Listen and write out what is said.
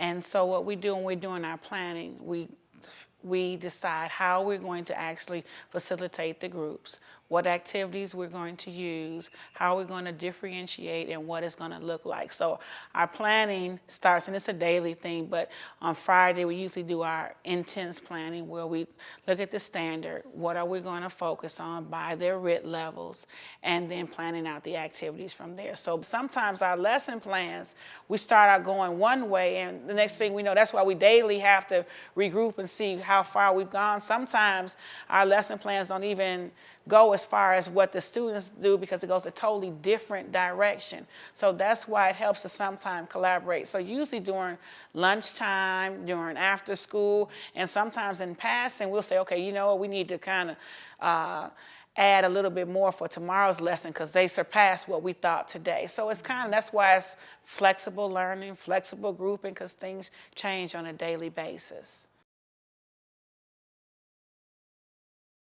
And so what we do when we're doing our planning, we we decide how we're going to actually facilitate the groups, what activities we're going to use, how we're going to differentiate, and what it's going to look like. So our planning starts, and it's a daily thing, but on Friday we usually do our intense planning where we look at the standard, what are we going to focus on by their RIT levels, and then planning out the activities from there. So sometimes our lesson plans, we start out going one way, and the next thing we know, that's why we daily have to regroup and see how far we've gone. Sometimes our lesson plans don't even go as far as what the students do because it goes a totally different direction. So that's why it helps to sometimes collaborate. So usually during lunchtime, during after school, and sometimes in passing, we'll say, okay, you know what, we need to kind of uh, add a little bit more for tomorrow's lesson because they surpassed what we thought today. So it's kind of, that's why it's flexible learning, flexible grouping because things change on a daily basis.